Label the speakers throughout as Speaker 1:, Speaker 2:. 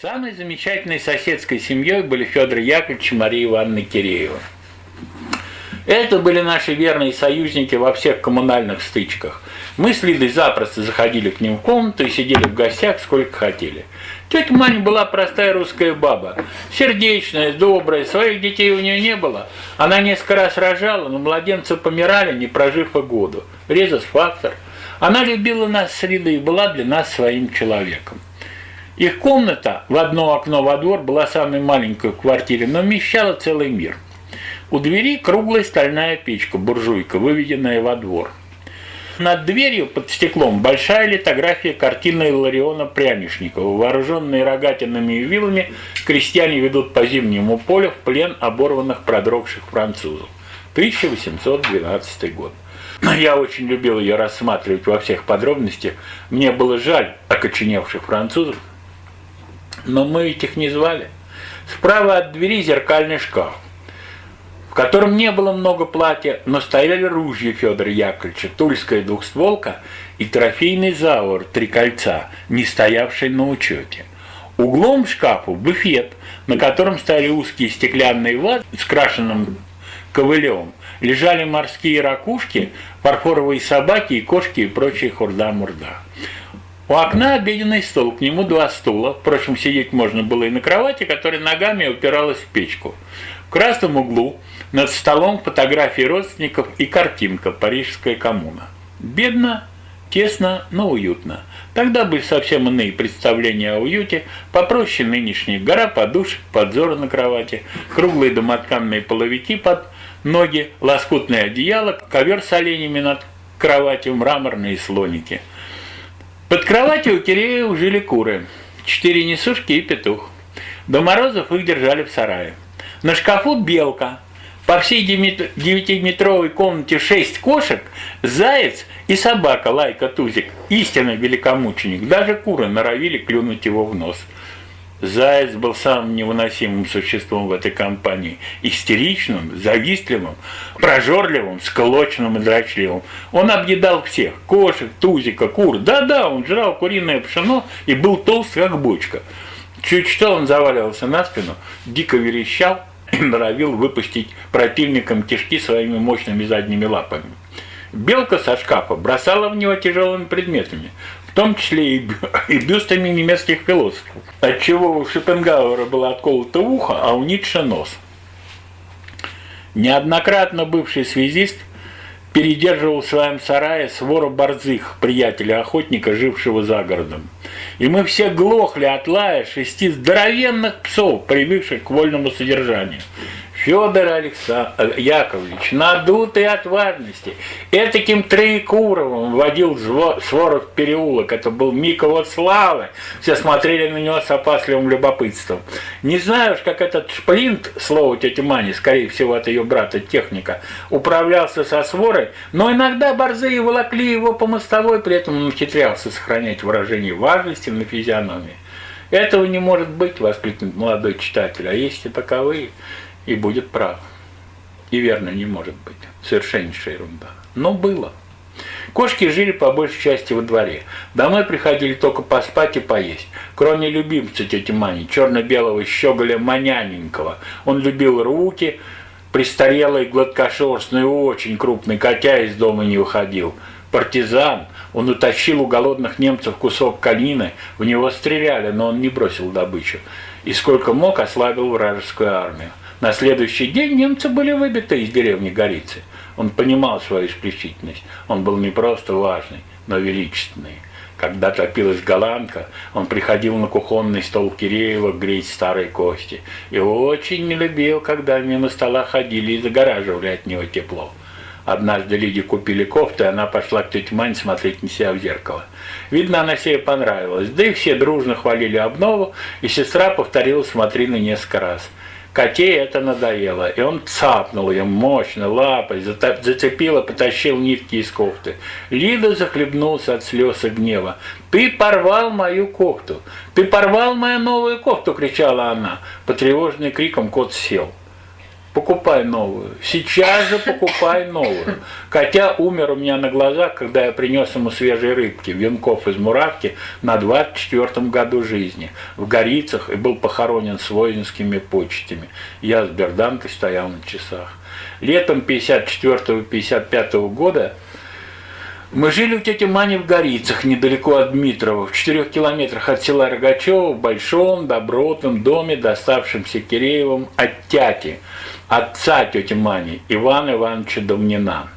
Speaker 1: Самой замечательной соседской семьей были Федор Яковлевич и Мария Ивановна Киреева. Это были наши верные союзники во всех коммунальных стычках. Мы с Лидой запросто заходили к ним в комнату и сидели в гостях сколько хотели. Тетя Маня была простая русская баба, сердечная, добрая, своих детей у нее не было. Она несколько раз рожала, но младенцы помирали, не прожив и году. Резус-фактор. Она любила нас с Лидой и была для нас своим человеком. Их комната в одно окно во двор была самой маленькой в квартире, но вмещала целый мир. У двери круглая стальная печка, буржуйка, выведенная во двор. Над дверью под стеклом большая литография картины Илариона Прянишникова. Вооруженные рогатинами и вилами, крестьяне ведут по зимнему полю в плен оборванных продрогших французов. 1812 год. Я очень любил ее рассматривать во всех подробностях. Мне было жаль окоченевших французов, но мы ведь их не звали. Справа от двери зеркальный шкаф, в котором не было много платья, но стояли ружья Федора Яковлевича, тульская двухстволка и трофейный завор три кольца, не стоявший на учете. Углом шкафу буфет, на котором стояли узкие стеклянные вазы с крашенным ковылем, лежали морские ракушки, фарфоровые собаки и кошки и прочая хурда-мурда. У окна обеденный стол, к нему два стула. Впрочем, сидеть можно было и на кровати, которая ногами упиралась в печку. В красном углу над столом фотографии родственников и картинка «Парижская коммуна». Бедно, тесно, но уютно. Тогда были совсем иные представления о уюте, попроще нынешней. Гора подушек, подзоры на кровати, круглые домотканные половики под ноги, лоскутное одеяло, ковер с оленями над кроватью, мраморные слоники – под кроватью у Киреева жили куры, четыре несушки и петух. До морозов их держали в сарае. На шкафу белка, по всей девятиметровой комнате шесть кошек, заяц и собака Лайка Тузик, истинный великомученик. Даже куры норовили клюнуть его в нос. Заяц был самым невыносимым существом в этой компании. Истеричным, завистливым, прожорливым, склочным и дрочливым. Он объедал всех. Кошек, тузика, кур. Да-да, он жрал куриное пшено и был толст, как бочка. Чуть что он заваливался на спину, дико верещал и норовил выпустить противникам кишки своими мощными задними лапами. Белка со шкафа бросала в него тяжелыми предметами том числе и, и бюстами немецких философов. Отчего у Шопенгауэра было отколото ухо, а у Ницше нос. Неоднократно бывший связист передерживал в своем сарае свора борзых, приятеля-охотника, жившего за городом. И мы все глохли от лая шести здоровенных псов, привыкших к вольному содержанию. Федор Александр э, Яковлевич, надутый от важности, этаким Троекуровым водил Своров переулок. Это был Микова славы. Все смотрели на него с опасливым любопытством. Не знаю уж, как этот шплинт, слово тети Мани, скорее всего, от ее брата техника, управлялся со Сворой, но иногда борзые волокли его по мостовой, при этом он ухитрялся сохранять выражение важности на физиономии. Этого не может быть, воскликнет молодой читатель, а есть и таковые и будет прав. И верно не может быть. Совершеннейшая ерунда. Но было. Кошки жили по большей части во дворе. Домой приходили только поспать и поесть. Кроме любимца тети Мани, черно-белого щеголя Маняненького. Он любил руки, престарелый, гладкошерстный, очень крупный, котя из дома не выходил. Партизан, он утащил у голодных немцев кусок конины, в него стреляли, но он не бросил добычу. И сколько мог, ослабил вражескую армию. На следующий день немцы были выбиты из деревни Горицы. Он понимал свою исключительность. Он был не просто важный, но величественный. Когда топилась голландка, он приходил на кухонный стол Киреева греть старые кости. И очень не любил, когда мимо стола ходили и загораживали от него тепло. Однажды Лиде купили кофту, и она пошла к тете Мане смотреть на себя в зеркало. Видно, она себе понравилась. Да и все дружно хвалили обнову, и сестра повторила «смотри на несколько раз». Коте это надоело, и он цапнул ее мощно, лапой, зацепил и потащил нитки из кофты. Лида захлебнулся от слез и гнева. «Ты порвал мою кофту! Ты порвал мою новую кофту!» – кричала она. Потревоженный криком кот сел. Покупай новую. Сейчас же покупай новую. Котя умер у меня на глазах, когда я принес ему свежие рыбки, венков из муравки на 24-м году жизни в Горицах и был похоронен с воинскими почтями. Я с берданкой стоял на часах. Летом 54-55 года мы жили у тети Мани в Горицах, недалеко от Дмитрова, в четырех километрах от села Рогачева, в большом добротном доме, доставшемся Киреевым от тяти, отца тети Мани, Ивана Ивановича Домнина.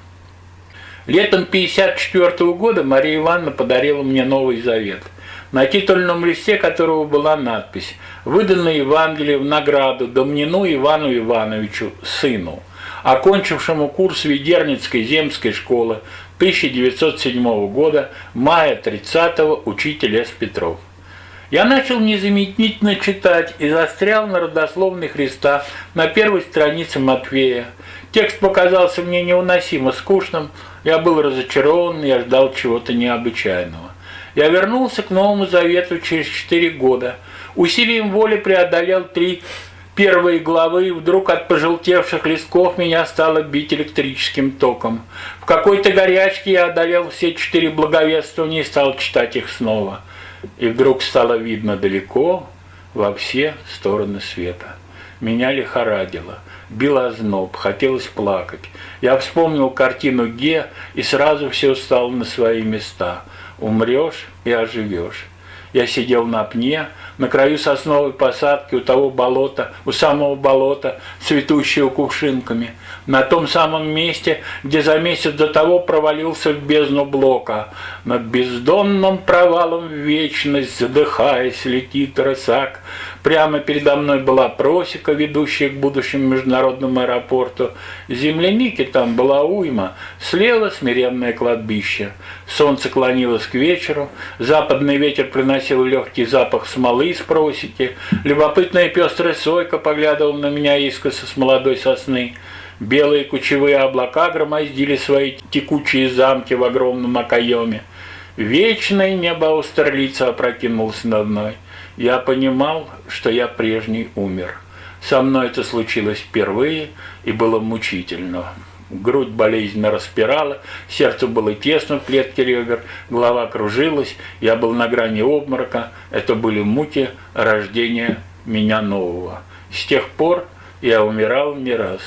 Speaker 1: Летом 54 года Мария Ивановна подарила мне Новый Завет, на титульном листе которого была надпись «Выданное Евангелие в награду Домнину Ивану Ивановичу, сыну» окончившему курс Ведерницкой земской школы 1907 года, мая 30-го, учитель С. Петров. Я начал незамедлительно читать и застрял на родословной Христа на первой странице Матфея. Текст показался мне невыносимо скучным, я был разочарован, я ждал чего-то необычайного. Я вернулся к Новому Завету через четыре года. Усилием воли преодолел три первые главы, вдруг от пожелтевших листков меня стало бить электрическим током. В какой-то горячке я одолел все четыре благовествования и стал читать их снова. И вдруг стало видно далеко, во все стороны света. Меня лихорадило, бил озноб, хотелось плакать. Я вспомнил картину Ге, и сразу все стало на свои места. Умрешь и оживешь. Я сидел на пне, на краю сосновой посадки у того болота, у самого болота, цветущего кувшинками, на том самом месте, где за месяц до того провалился в бездну блока. Над бездонным провалом в вечность, задыхаясь, летит рысак. Прямо передо мной была просека, ведущая к будущему международному аэропорту. Земляники там была уйма, слева смиренное кладбище. Солнце клонилось к вечеру, западный ветер приносил легкий запах смолы из просеки, любопытная пестрая сойка поглядывала на меня искоса с молодой сосны. Белые кучевые облака громоздили свои текучие замки в огромном окоеме. Вечное небо Аустерлица опрокинулось над мной. Я понимал, что я прежний умер. Со мной это случилось впервые и было мучительно. Грудь болезненно распирала, сердце было тесно в клетке ребер, голова кружилась, я был на грани обморока. Это были муки рождения меня нового. С тех пор я умирал не раз.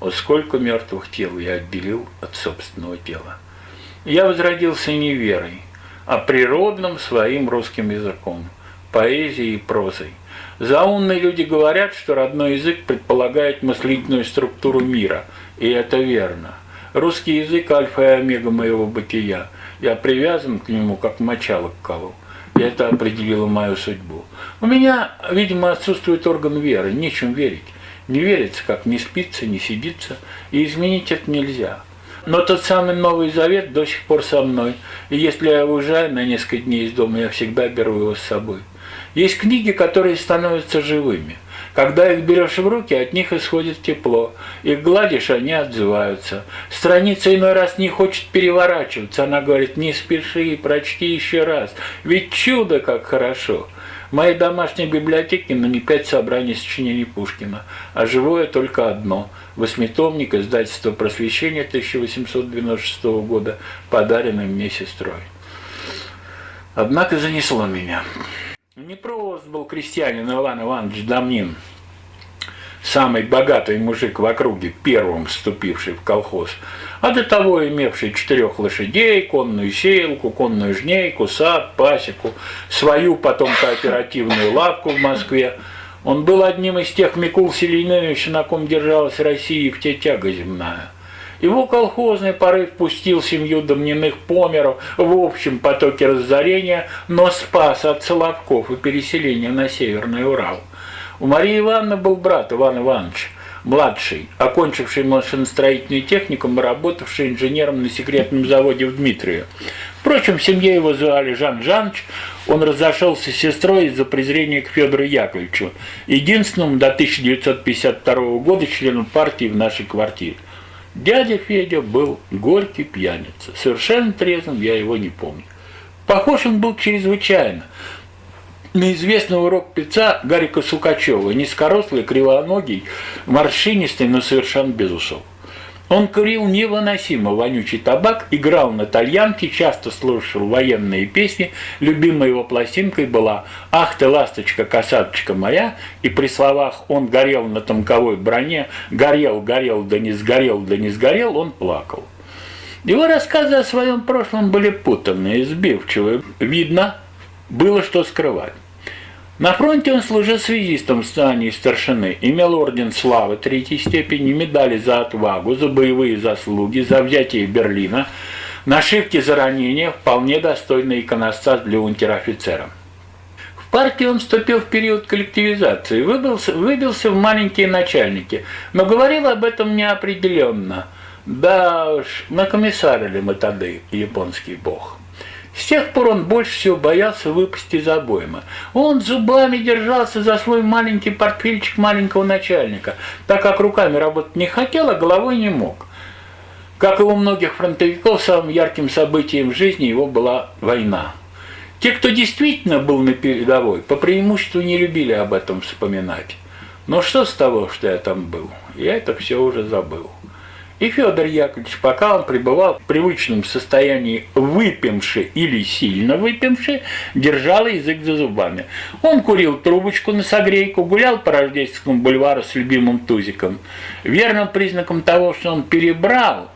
Speaker 1: Вот сколько мертвых тел я отделил от собственного тела. Я возродился не верой, а природным своим русским языком, поэзией и прозой. Заумные люди говорят, что родной язык предполагает мыслительную структуру мира, и это верно. Русский язык – альфа и омега моего бытия. Я привязан к нему, как мочало к колу. И это определило мою судьбу. У меня, видимо, отсутствует орган веры, нечем верить. Не верится, как не спится, не сидится, и изменить это нельзя. Но тот самый Новый Завет до сих пор со мной, и если я уезжаю на несколько дней из дома, я всегда беру его с собой. Есть книги, которые становятся живыми. Когда их берешь в руки, от них исходит тепло. Их гладишь, они отзываются. Страница иной раз не хочет переворачиваться. Она говорит, не спеши, прочти еще раз. Ведь чудо как хорошо. В моей домашней библиотеке на не пять собраний сочинений Пушкина, а живое только одно – восьмитомник издательства «Просвещение» 1896 года, подаренный мне сестрой. Однако занесло меня. Не просто был крестьянин Иван Иванович Домнин, самый богатый мужик в округе, первым вступивший в колхоз, а до того имевший четырех лошадей, конную сеялку, конную жнейку, сад, пасеку, свою потом кооперативную лавку в Москве. Он был одним из тех Микул Селениновича, на ком держалась Россия в те тяга земная. Его колхозный порыв пустил семью домняных померов в общем потоке разорения, но спас от Соловков и переселения на Северный Урал. У Марии Ивановны был брат Иван Иванович, младший, окончивший машиностроительный техникум и работавший инженером на секретном заводе в Дмитриеве. Впрочем, в семье его звали Жан Жанч, он разошелся с сестрой из-за презрения к Федору Яковлевичу, единственному до 1952 года членом партии в нашей квартире. Дядя Федя был горький пьяница. Совершенно трезвым я его не помню. Похож он был чрезвычайно. на известный урок певца Гарика Сукачева, низкорослый, кривоногий, морщинистый, но совершенно без усов. Он курил невыносимо вонючий табак, играл на тальянке, часто слушал военные песни. Любимой его пластинкой была «Ах ты, ласточка, касаточка моя», и при словах «Он горел на тонковой броне», «Горел, горел, да не сгорел, да не сгорел», он плакал. Его рассказы о своем прошлом были путанные, сбивчивые. Видно, было что скрывать. На фронте он служил связистом в здании старшины, имел орден славы третьей степени, медали за отвагу, за боевые заслуги, за взятие Берлина, нашивки за ранения, вполне достойный иконостас для унтер-офицера. В партию он вступил в период коллективизации, выбился, выбился в маленькие начальники, но говорил об этом неопределенно. Да уж, накомиссарили мы тогда японский бог. С тех пор он больше всего боялся выпасть из обоймы. Он зубами держался за свой маленький портфельчик маленького начальника, так как руками работать не хотел, а головой не мог. Как и у многих фронтовиков, самым ярким событием в жизни его была война. Те, кто действительно был на передовой, по преимуществу не любили об этом вспоминать. Но что с того, что я там был? Я это все уже забыл. И Федор Яковлевич, пока он пребывал в привычном состоянии выпивши или сильно выпивши, держал язык за зубами. Он курил трубочку на согрейку, гулял по Рождественскому бульвару с любимым тузиком. Верным признаком того, что он перебрал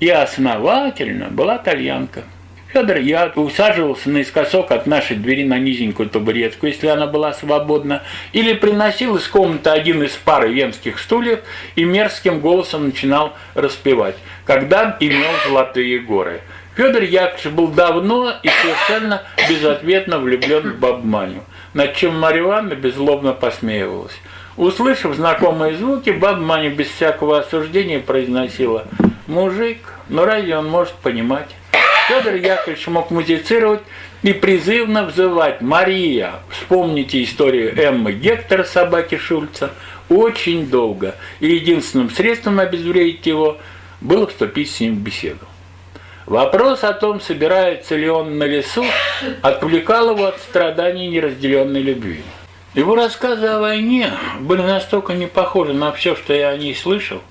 Speaker 1: и основательно была тальянка. Федор я усаживался наискосок от нашей двери на низенькую табуретку, если она была свободна, или приносил из комнаты один из пары венских стульев и мерзким голосом начинал распевать, когда имел золотые горы. Федор Яковлевич был давно и совершенно безответно влюблен в бабманю, над чем Марья Ивановна беззлобно посмеивалась. Услышав знакомые звуки, баба Маня без всякого осуждения произносила «Мужик, ну разве он может понимать?» Федор Яковлевич мог музицировать и призывно взывать «Мария!» Вспомните историю Эммы Гектора, собаки Шульца, очень долго, и единственным средством обезвредить его было вступить с ним в беседу. Вопрос о том, собирается ли он на лесу, отвлекал его от страданий неразделенной любви. Его рассказы о войне были настолько не похожи на все, что я о ней слышал,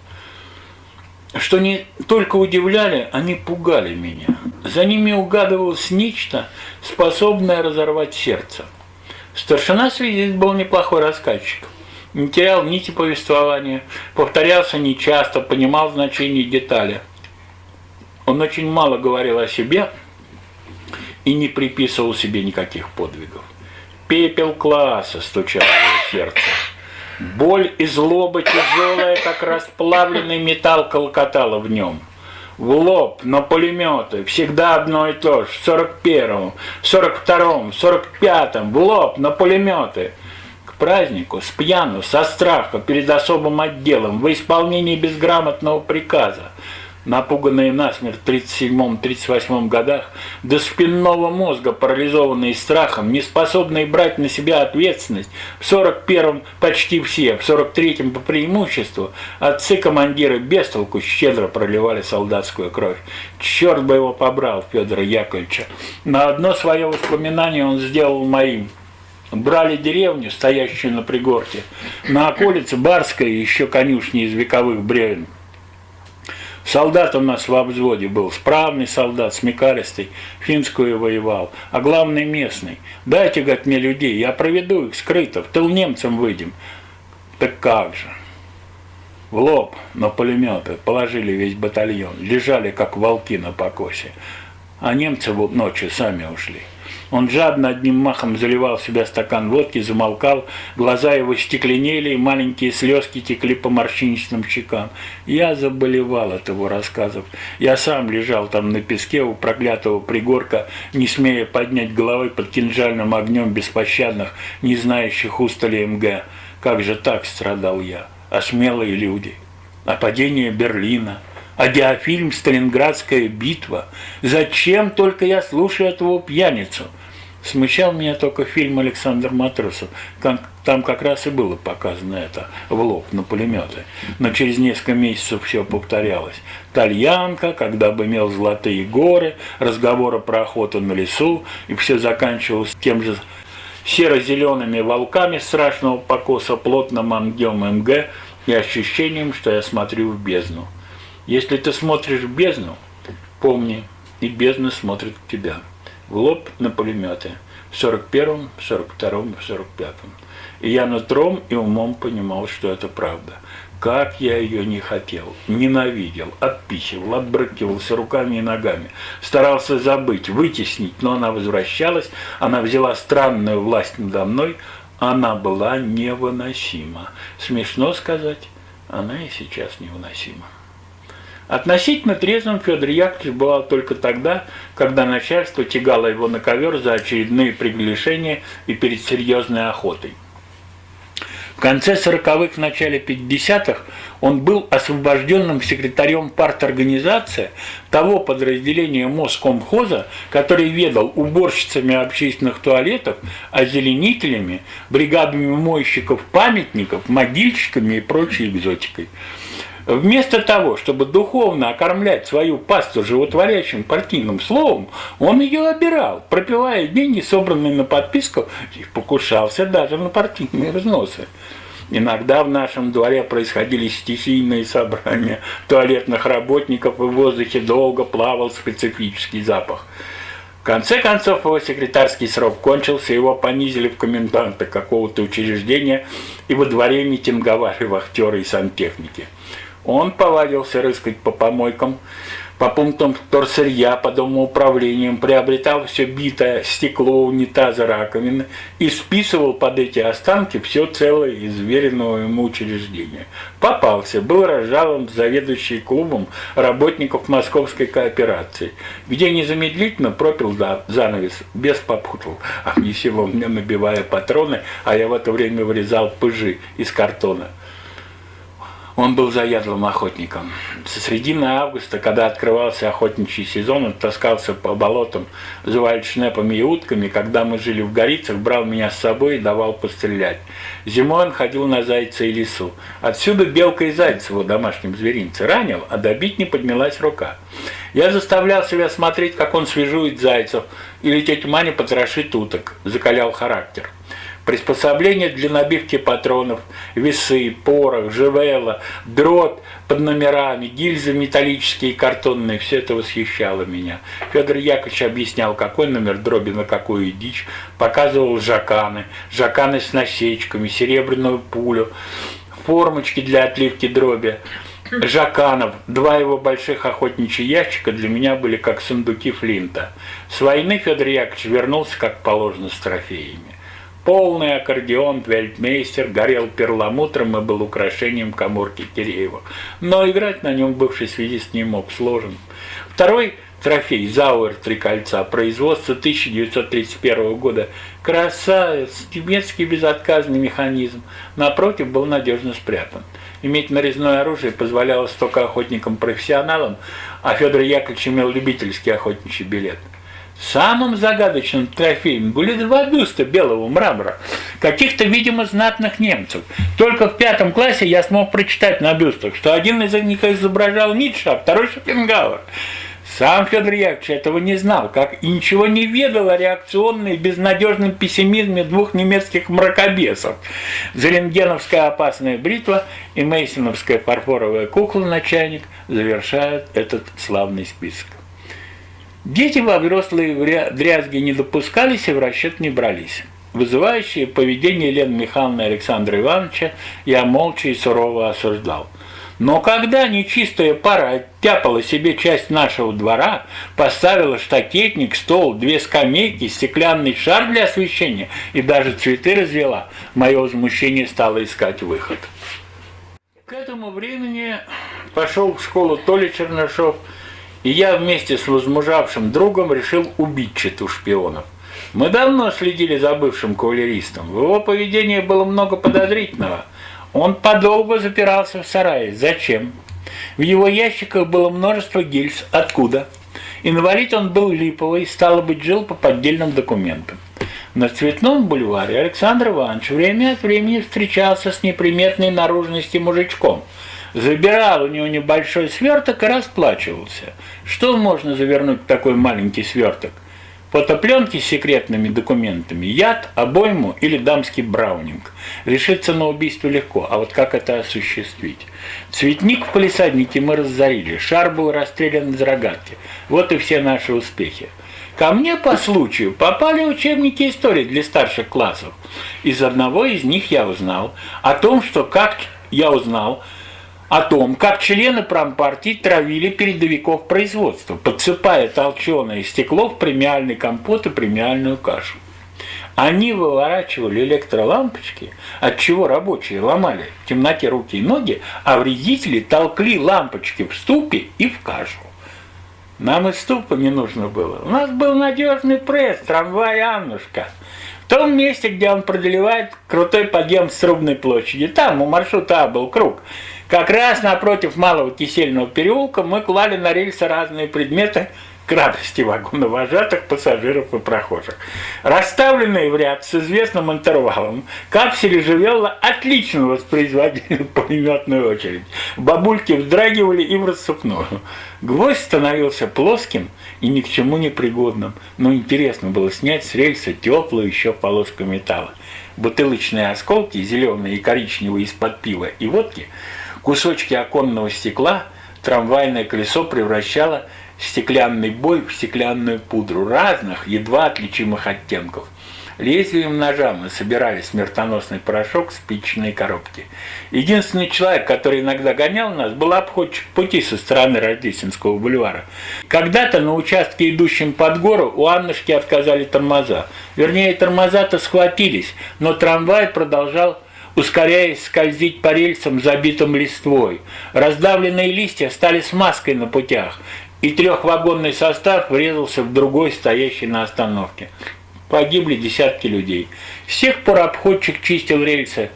Speaker 1: что не только удивляли, они пугали меня. За ними угадывалось нечто, способное разорвать сердце. Старшина свидетель был неплохой рассказчик. Не терял нити повествования, повторялся нечасто, понимал значение детали. Он очень мало говорил о себе и не приписывал себе никаких подвигов. Пепел класса стучал в сердце. Боль и злоба тяжелая, как расплавленный металл, колокотала в нем. В лоб, на пулеметы, всегда одно и то же, в 41-м, 42-м, 45-м, в лоб, на пулеметы. К празднику, с пьяну, со страха, перед особым отделом, в исполнении безграмотного приказа напуганные насмерть в 37-38 годах, до спинного мозга, парализованные страхом, не способные брать на себя ответственность, в 41-м почти все, в 43-м по преимуществу, отцы-командиры без толку щедро проливали солдатскую кровь. Черт бы его побрал, Федора Яковлевича. На одно свое воспоминание он сделал моим. Брали деревню, стоящую на пригорке, на околице Барская еще конюшни из вековых бревен. Солдат у нас в взводе был, справный солдат, смекаристый, финскую воевал, а главный местный. Дайте, говорит, мне людей, я проведу их скрыто, в тыл немцам выйдем. Так как же? В лоб на пулеметы положили весь батальон, лежали как волки на покосе, а немцы ночью сами ушли. Он жадно одним махом заливал в себя стакан водки, замолкал, глаза его стекленели, и маленькие слезки текли по морщинистым щекам. Я заболевал от его рассказов. Я сам лежал там на песке у проклятого пригорка, не смея поднять головы под кинжальным огнем беспощадных, не знающих устали МГ. Как же так страдал я? А смелые люди? А падение Берлина? а диафильм «Сталинградская битва». Зачем только я слушаю этого пьяницу? Смущал меня только фильм Александр Матросов. Там как раз и было показано это в лоб на пулеметы. Но через несколько месяцев все повторялось. Тальянка, когда бы имел золотые горы, разговоры про охоту на лесу, и все заканчивалось тем же серо-зелеными волками страшного покоса, плотным ангем МГ и ощущением, что я смотрю в бездну. Если ты смотришь в бездну, помни, и бездна смотрит в тебя. В лоб на пулеметы. В 41-м, 42-м, 45-м. И я нутром и умом понимал, что это правда. Как я ее не хотел, ненавидел, отпихивал, отбрыкивался руками и ногами. Старался забыть, вытеснить, но она возвращалась, она взяла странную власть надо мной, она была невыносима. Смешно сказать, она и сейчас невыносима. Относительно трезвым Федор Яковлевич бывал только тогда, когда начальство тягало его на ковер за очередные приглашения и перед серьезной охотой. В конце 40-х, в начале 50-х он был освобожденным секретарем парторганизации того подразделения Москомхоза, который ведал уборщицами общественных туалетов, озеленителями, бригадами мойщиков памятников, могильщиками и прочей экзотикой. Вместо того, чтобы духовно окормлять свою пасту животворящим партийным словом, он ее обирал, пропивая деньги, собранные на подписку, и покушался даже на партийные взносы. Иногда в нашем дворе происходили стихийные собрания туалетных работников, и в воздухе долго плавал специфический запах. В конце концов, его секретарский срок кончился, его понизили в коменданта какого-то учреждения, и во дворе митинговали вахтеры и сантехники. Он повадился рыскать по помойкам, по пунктам торсырья, по домоуправлениям, приобретал все битое стекло, унитазы, раковины и списывал под эти останки все целое из веренного ему учреждения. Попался, был разжалован заведующий клубом работников московской кооперации, где незамедлительно пропил занавес, без попутал, а его мне набивая патроны, а я в это время вырезал пыжи из картона. Он был заядлым охотником. Со середины августа, когда открывался охотничий сезон, он таскался по болотам за вальдшнепами и утками. Когда мы жили в Горицах, брал меня с собой и давал пострелять. Зимой он ходил на зайца и лису. Отсюда белка и заяц его домашнем зверинце ранил, а добить не поднялась рука. Я заставлял себя смотреть, как он свежует зайцев, или тетя Маня потрошит уток, закалял характер приспособления для набивки патронов, весы, порох, живело, дрот под номерами, гильзы металлические и картонные, все это восхищало меня. Федор Яковлевич объяснял, какой номер дроби на какую дичь, показывал жаканы, жаканы с насечками, серебряную пулю, формочки для отливки дроби. Жаканов, два его больших охотничьих ящика для меня были как сундуки Флинта. С войны Федор Яковлевич вернулся, как положено, с трофеями. Полный аккордеон Вельтмейстер горел перламутром и был украшением коморки Киреева. Но играть на нем бывший связист не мог, сложен. Второй трофей Зауэр «Три кольца» производства 1931 года. Красавец, немецкий безотказный механизм. Напротив, был надежно спрятан. Иметь нарезное оружие позволяло только охотникам-профессионалам, а Федор Яковлевич имел любительский охотничий билет. Самым загадочным трофеем были два бюста белого мрамора, каких-то, видимо, знатных немцев. Только в пятом классе я смог прочитать на бюстах, что один из них изображал Ницше, а второй Шопенгауэр. Сам Федор Яковлевич этого не знал, как и ничего не ведал о реакционной безнадежном пессимизме двух немецких мракобесов. Зеленгеновская опасная бритва и Мейсоновская фарфоровая кукла-начальник завершают этот славный список. Дети во взрослые дрязги не допускались и в расчет не брались. Вызывающее поведение Елены Михайловны и Александра Ивановича я молча и сурово осуждал. Но когда нечистая пара оттяпала себе часть нашего двора, поставила штакетник, стол, две скамейки, стеклянный шар для освещения и даже цветы развела, мое возмущение стало искать выход. К этому времени пошел в школу Толя Чернышов, и я вместе с возмужавшим другом решил убить читу шпионов. Мы давно следили за бывшим кавалеристом. В его поведении было много подозрительного. Он подолгу запирался в сарае. Зачем? В его ящиках было множество гильз. Откуда? Инвалид он был липовый, стало быть, жил по поддельным документам. На Цветном бульваре Александр Иванович время от времени встречался с неприметной наружности мужичком – забирал у него небольшой сверток и расплачивался. Что можно завернуть в такой маленький сверток? Фотопленки с секретными документами, яд, обойму или дамский браунинг. Решиться на убийство легко, а вот как это осуществить? Цветник в полисаднике мы разорили, шар был расстрелян из рогатки. Вот и все наши успехи. Ко мне по случаю попали учебники истории для старших классов. Из одного из них я узнал о том, что как я узнал, о том, как члены промпартии травили передовиков производства, подсыпая толченое стекло в премиальный компот и премиальную кашу. Они выворачивали электролампочки, от чего рабочие ломали в темноте руки и ноги, а вредители толкли лампочки в ступе и в кашу. Нам и ступа не нужно было. У нас был надежный пресс, трамвай «Аннушка». В том месте, где он проделевает крутой подъем с Трубной площади. Там у маршрута А был круг. Как раз напротив Малого Кисельного переулка мы клали на рельсы разные предметы к радости вагоновожатых, пассажиров и прохожих. Расставленные в ряд с известным интервалом, капсели Живелла отлично воспроизводили пулеметную очередь. Бабульки вздрагивали и в рассыпную. Гвоздь становился плоским и ни к чему не пригодным, но интересно было снять с рельса теплую еще полоску металла. Бутылочные осколки, зеленые и коричневые из-под пива и водки – Кусочки оконного стекла трамвайное колесо превращало стеклянный бой в стеклянную пудру разных, едва отличимых оттенков. Лезвием ножа мы собирали смертоносный порошок в спичечной коробке. Единственный человек, который иногда гонял нас, был обходчик пути со стороны Рождественского бульвара. Когда-то на участке, идущем под гору, у Аннушки отказали тормоза. Вернее, тормоза-то схватились, но трамвай продолжал ускоряясь скользить по рельсам, забитым листвой. Раздавленные листья стали смазкой на путях, и трехвагонный состав врезался в другой, стоящий на остановке. Погибли десятки людей. С тех пор обходчик чистил рельсы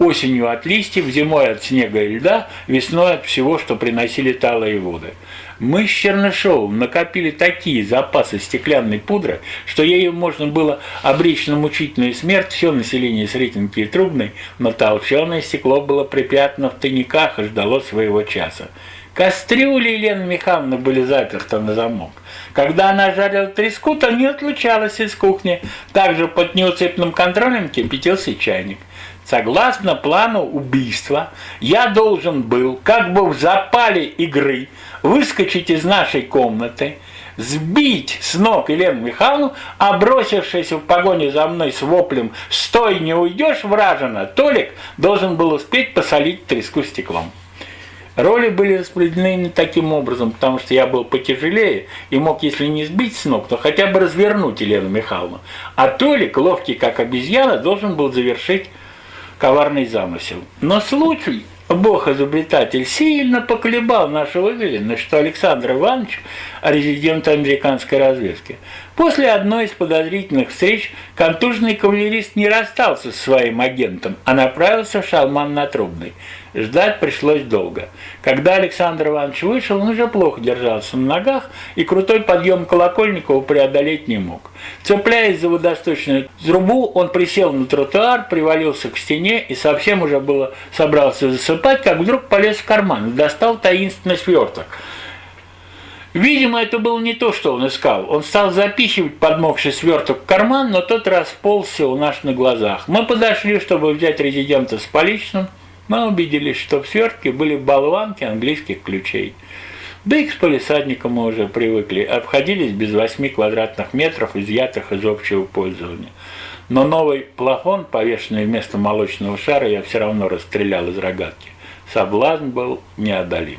Speaker 1: осенью от листьев, зимой от снега и льда, весной от всего, что приносили талые воды. Мы с Чернышовым накопили такие запасы стеклянной пудры, что ею можно было обречь на мучительную смерть все население Сретенки и Трубной, но толченое стекло было припрятано в тайниках и ждало своего часа. Кастрюли Елены Михайловны были заперты на замок. Когда она жарила треску, то не отлучалась из кухни. Также под неуцепным контролем кипятился чайник. Согласно плану убийства, я должен был, как бы в запале игры, выскочить из нашей комнаты, сбить с ног Елену Михайловну, а бросившись в погоне за мной с воплем «Стой, не уйдешь, вражина!» Толик должен был успеть посолить треску стеклом. Роли были распределены таким образом, потому что я был потяжелее и мог, если не сбить с ног, то хотя бы развернуть Елену Михайловну. А Толик, ловкий как обезьяна, должен был завершить коварный замысел. Но случай, бог-изобретатель, сильно поколебал нашу уверенность, что Александр Иванович – резидент американской разведки. После одной из подозрительных встреч контужный кавалерист не расстался со своим агентом, а направился в Шалман на Трубный. Ждать пришлось долго. Когда Александр Иванович вышел, он уже плохо держался на ногах, и крутой подъем Колокольникова преодолеть не мог. Цепляясь за водосточную трубу, он присел на тротуар, привалился к стене и совсем уже было собрался засыпать, как вдруг полез в карман и достал таинственный сверток. Видимо, это было не то, что он искал. Он стал запихивать подмокший сверток в карман, но тот расползся у нас на глазах. Мы подошли, чтобы взять резидента с поличным, мы убедились, что в свертке были болванки английских ключей. Да и к полисадникам мы уже привыкли, обходились без 8 квадратных метров, изъятых из общего пользования. Но новый плафон, повешенный вместо молочного шара, я все равно расстрелял из рогатки. Соблазн был неодолим.